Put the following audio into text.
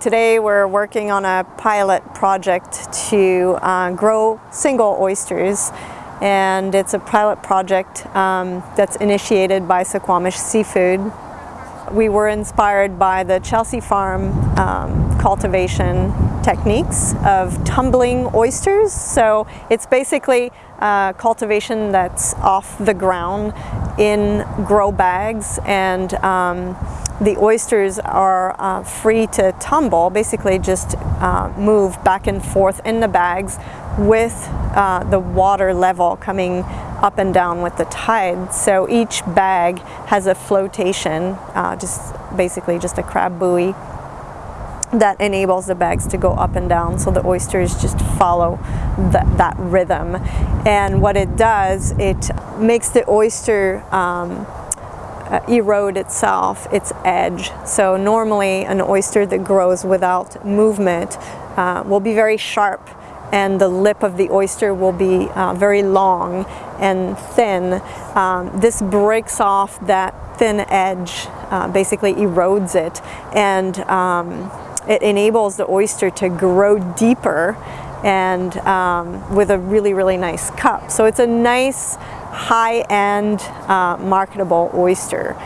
Today we're working on a pilot project to uh, grow single oysters and it's a pilot project um, that's initiated by Suquamish Seafood. We were inspired by the Chelsea Farm um, cultivation techniques of tumbling oysters. So it's basically uh, cultivation that's off the ground in grow bags and um, the oysters are uh, free to tumble, basically just uh, move back and forth in the bags with uh, the water level coming up and down with the tide. So each bag has a flotation, uh, just basically just a crab buoy that enables the bags to go up and down so the oysters just follow that, that rhythm. And what it does, it makes the oyster um, uh, erode itself, its edge. So normally an oyster that grows without movement uh, will be very sharp and the lip of the oyster will be uh, very long and thin. Um, this breaks off that thin edge, uh, basically erodes it, and um, it enables the oyster to grow deeper and um, with a really, really nice cup. So it's a nice high-end uh, marketable oyster.